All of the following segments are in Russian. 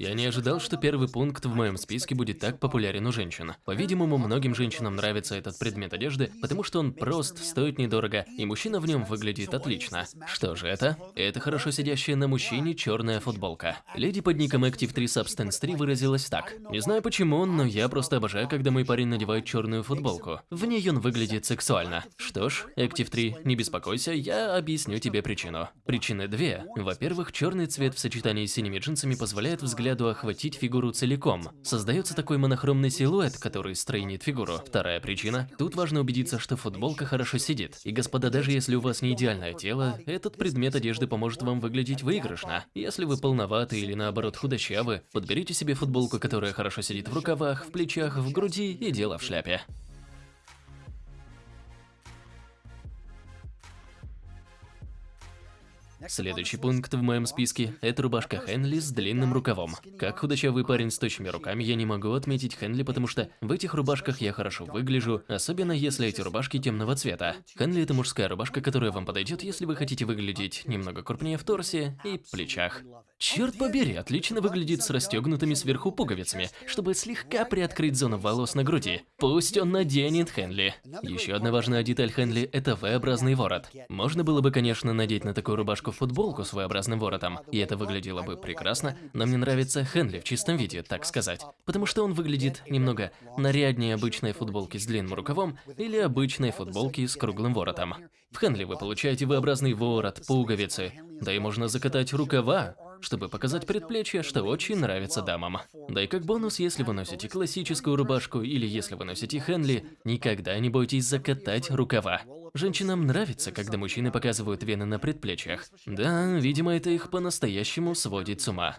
Я не ожидал, что первый пункт в моем списке будет так популярен у женщин. По-видимому, многим женщинам нравится этот предмет одежды, потому что он прост, стоит недорого, и мужчина в нем выглядит отлично. Что же это? Это хорошо сидящая на мужчине черная футболка. Леди под ником Active 3 Substance 3 выразилась так. Не знаю почему, но я просто обожаю, когда мой парень надевает черную футболку. В ней он выглядит сексуально. Что ж, Active 3, не беспокойся, я объясню тебе причину. Причины две. Во-первых, черный цвет в сочетании с синими джинсами позволяет взгляду охватить фигуру целиком. Создается такой монохромный силуэт, который стройнит фигуру. Вторая причина. Тут важно убедиться, что футболка хорошо сидит. И господа, даже если у вас не идеальное тело, этот предмет одежды поможет вам выглядеть выигрышно. Если вы полноваты или наоборот худощавы, подберите себе футболку, которая хорошо сидит в рукавах, в плечах, в груди и дело в шляпе. Следующий пункт в моем списке – это рубашка Хенли с длинным рукавом. Как худощавый парень с точными руками, я не могу отметить Хенли, потому что в этих рубашках я хорошо выгляжу, особенно если эти рубашки темного цвета. Хенли – это мужская рубашка, которая вам подойдет, если вы хотите выглядеть немного крупнее в торсе и плечах. Черт побери, отлично выглядит с расстегнутыми сверху пуговицами, чтобы слегка приоткрыть зону волос на груди. Пусть он наденет Хенли. Еще одна важная деталь Хенли – это V-образный ворот. Можно было бы, конечно, надеть на такую рубашку футболку с V-образным воротом, и это выглядело бы прекрасно, но мне нравится Хенли в чистом виде, так сказать, потому что он выглядит немного наряднее обычной футболки с длинным рукавом или обычной футболки с круглым воротом. В Хенли вы получаете V-образный ворот, пуговицы, да и можно закатать рукава, чтобы показать предплечье, что очень нравится дамам. Да и как бонус, если вы носите классическую рубашку или если вы носите Хенли, никогда не бойтесь закатать рукава. Женщинам нравится, когда мужчины показывают вены на предплечьях. Да, видимо, это их по-настоящему сводит с ума.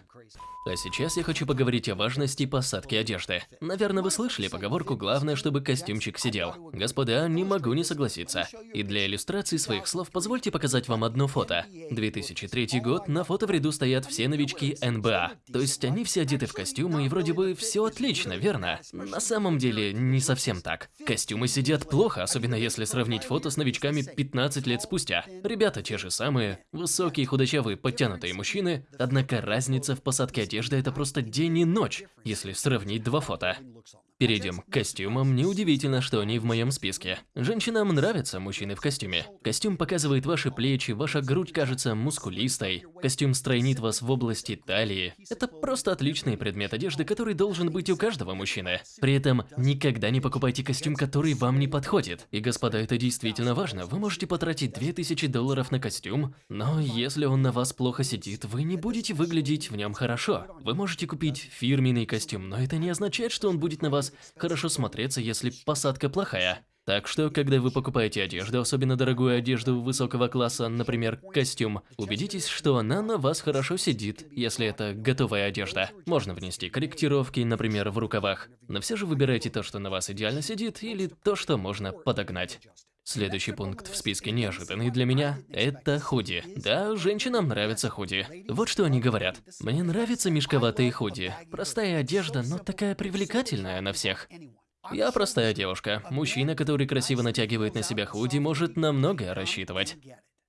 А сейчас я хочу поговорить о важности посадки одежды. Наверное, вы слышали поговорку «главное, чтобы костюмчик сидел». Господа, не могу не согласиться. И для иллюстрации своих слов позвольте показать вам одно фото. 2003 год, на фото в ряду стоят все новички НБА. То есть они все одеты в костюмы и вроде бы все отлично, верно? На самом деле, не совсем так. Костюмы сидят плохо, особенно если сравнить фото с новичками 15 лет спустя. Ребята те же самые, высокие, худощавые, подтянутые мужчины, однако разница в посадке одежды это просто день и ночь, если сравнить два фото. Перейдем к костюмам. Неудивительно, что они в моем списке. Женщинам нравятся мужчины в костюме. Костюм показывает ваши плечи, ваша грудь кажется мускулистой. Костюм стройнит вас в области талии. Это просто отличный предмет одежды, который должен быть у каждого мужчины. При этом никогда не покупайте костюм, который вам не подходит. И, господа, это действительно важно. Вы можете потратить 2000 долларов на костюм, но если он на вас плохо сидит, вы не будете выглядеть в нем хорошо. Вы можете купить фирменный костюм, но это не означает, что он будет на вас хорошо смотреться, если посадка плохая. Так что, когда вы покупаете одежду, особенно дорогую одежду высокого класса, например, костюм, убедитесь, что она на вас хорошо сидит, если это готовая одежда. Можно внести корректировки, например, в рукавах, но все же выбирайте то, что на вас идеально сидит, или то, что можно подогнать. Следующий пункт в списке неожиданный для меня – это худи. Да, женщинам нравятся худи. Вот что они говорят. Мне нравятся мешковатые худи. Простая одежда, но такая привлекательная на всех. Я простая девушка. Мужчина, который красиво натягивает на себя худи, может на многое рассчитывать.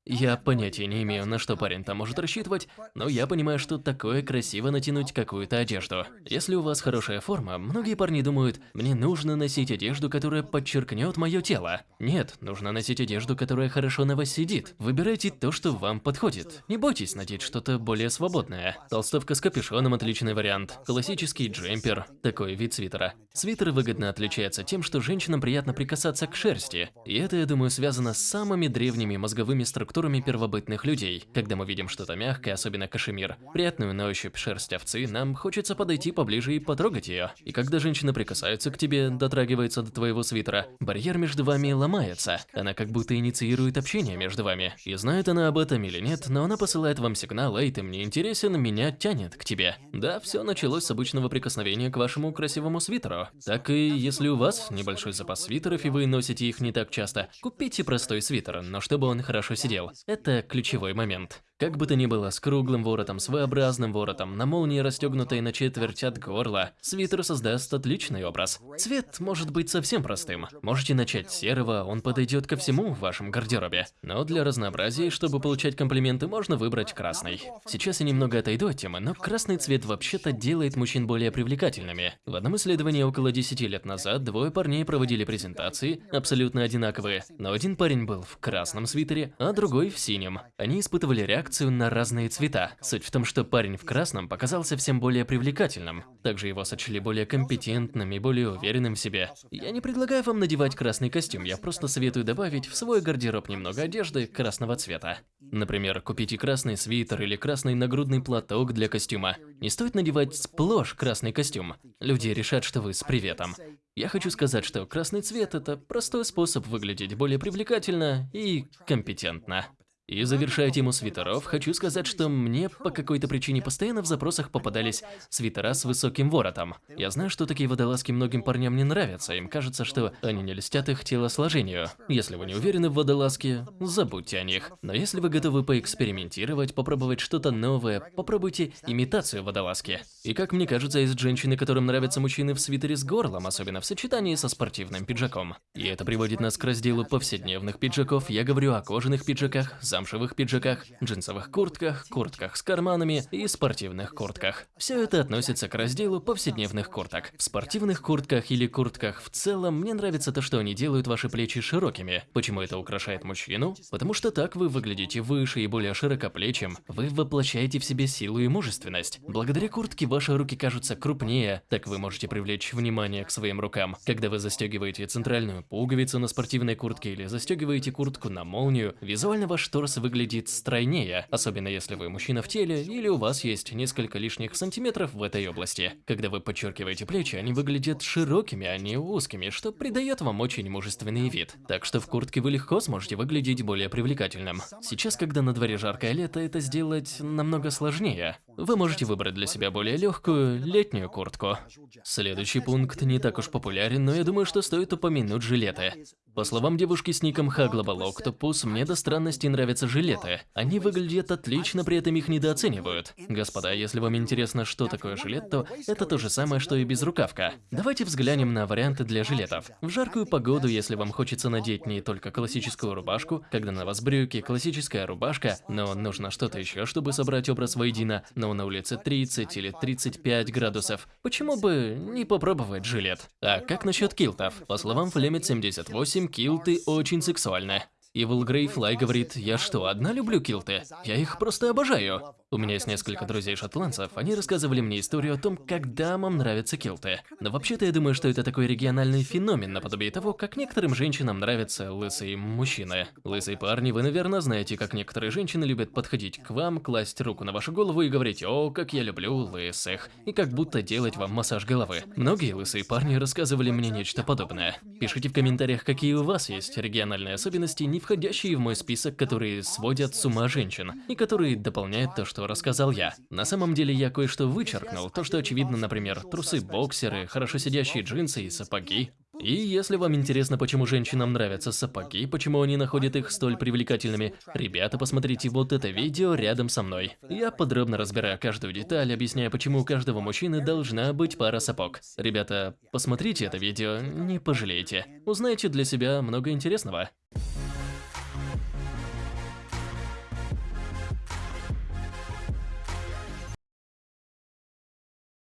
Я понятия не имею, на что парень там может рассчитывать, но я понимаю, что такое красиво натянуть какую-то одежду. Если у вас хорошая форма, многие парни думают, мне нужно носить одежду, которая подчеркнет мое тело. Нет, нужно носить одежду, которая хорошо на вас сидит. Выбирайте то, что вам подходит. Не бойтесь надеть что-то более свободное. Толстовка с капюшоном – отличный вариант. Классический джемпер – такой вид свитера. Свитер выгодно отличается тем, что женщинам приятно прикасаться к шерсти. И это, я думаю, связано с самыми древними мозговыми структурами структурами первобытных людей. Когда мы видим что-то мягкое, особенно кашемир, приятную на ощупь шерсть овцы, нам хочется подойти поближе и потрогать ее. И когда женщина прикасается к тебе, дотрагивается до твоего свитера, барьер между вами ломается. Она как будто инициирует общение между вами. И знает она об этом или нет, но она посылает вам сигнал, эй, ты мне интересен, меня тянет к тебе. Да, все началось с обычного прикосновения к вашему красивому свитеру. Так и если у вас небольшой запас свитеров и вы носите их не так часто, купите простой свитер, но чтобы он хорошо сидел. Это ключевой момент. Как бы то ни было, с круглым воротом, с V-образным воротом, на молнии расстегнутой на четверть от горла, свитер создаст отличный образ. Цвет может быть совсем простым. Можете начать с серого, он подойдет ко всему в вашем гардеробе. Но для разнообразия, чтобы получать комплименты, можно выбрать красный. Сейчас я немного отойду от темы, но красный цвет вообще-то делает мужчин более привлекательными. В одном исследовании около 10 лет назад двое парней проводили презентации, абсолютно одинаковые, но один парень был в красном свитере, а другой в синем. Они испытывали реакцию реакцию на разные цвета. Суть в том, что парень в красном показался всем более привлекательным. Также его сочли более компетентным и более уверенным в себе. Я не предлагаю вам надевать красный костюм, я просто советую добавить в свой гардероб немного одежды красного цвета. Например, купите красный свитер или красный нагрудный платок для костюма. Не стоит надевать сплошь красный костюм. Люди решат, что вы с приветом. Я хочу сказать, что красный цвет – это простой способ выглядеть более привлекательно и компетентно. И завершая тему свитеров, хочу сказать, что мне по какой-то причине постоянно в запросах попадались свитера с высоким воротом. Я знаю, что такие водолазки многим парням не нравятся, им кажется, что они не льстят их телосложению. Если вы не уверены в водолазке, забудьте о них. Но если вы готовы поэкспериментировать, попробовать что-то новое, попробуйте имитацию водолазки. И как мне кажется, есть женщины, которым нравятся мужчины в свитере с горлом, особенно в сочетании со спортивным пиджаком. И это приводит нас к разделу повседневных пиджаков. Я говорю о кожаных пиджаках, замшевых пиджаках, джинсовых куртках, куртках с карманами и спортивных куртках. Все это относится к разделу повседневных курток. В спортивных куртках или куртках в целом мне нравится то, что они делают ваши плечи широкими. Почему это украшает мужчину? Потому что так вы выглядите выше и более широкоплечим. Вы воплощаете в себе силу и мужественность. Благодаря куртке ваши руки кажутся крупнее, так вы можете привлечь внимание к своим рукам. Когда вы застегиваете центральную пуговицу на спортивной куртке или застегиваете куртку на молнию, визуально ваш торс торс выглядит стройнее, особенно если вы мужчина в теле или у вас есть несколько лишних сантиметров в этой области. Когда вы подчеркиваете плечи, они выглядят широкими, а не узкими, что придает вам очень мужественный вид. Так что в куртке вы легко сможете выглядеть более привлекательным. Сейчас, когда на дворе жаркое лето, это сделать намного сложнее. Вы можете выбрать для себя более легкую летнюю куртку. Следующий пункт не так уж популярен, но я думаю, что стоит упомянуть жилеты. По словам девушки с ником Хаглобал Октопус, мне до странности нравятся жилеты. Они выглядят отлично, при этом их недооценивают. Господа, если вам интересно, что такое жилет, то это то же самое, что и безрукавка. Давайте взглянем на варианты для жилетов. В жаркую погоду, если вам хочется надеть не только классическую рубашку, когда на вас брюки, классическая рубашка, но нужно что-то еще, чтобы собрать образ воедино, но на улице 30 или 35 градусов, почему бы не попробовать жилет? А как насчет килтов? По словам Флемит 78, килты очень сексуальны. Evil Grey говорит, я что, одна люблю килты? Я их просто обожаю. У меня есть несколько друзей-шотландцев, они рассказывали мне историю о том, как дамам нравятся килты. Но вообще-то я думаю, что это такой региональный феномен, наподобие того, как некоторым женщинам нравятся лысые мужчины. Лысые парни, вы, наверное, знаете, как некоторые женщины любят подходить к вам, класть руку на вашу голову и говорить «О, как я люблю лысых», и как будто делать вам массаж головы. Многие лысые парни рассказывали мне нечто подобное. Пишите в комментариях, какие у вас есть региональные особенности, не входящие в мой список, которые сводят с ума женщин, и которые дополняют то, что рассказал я. На самом деле я кое-что вычеркнул, то, что очевидно, например, трусы-боксеры, хорошо сидящие джинсы и сапоги. И если вам интересно, почему женщинам нравятся сапоги, почему они находят их столь привлекательными, ребята, посмотрите вот это видео рядом со мной. Я подробно разбираю каждую деталь, объясняя, почему у каждого мужчины должна быть пара сапог. Ребята, посмотрите это видео, не пожалеете. Узнаете для себя много интересного.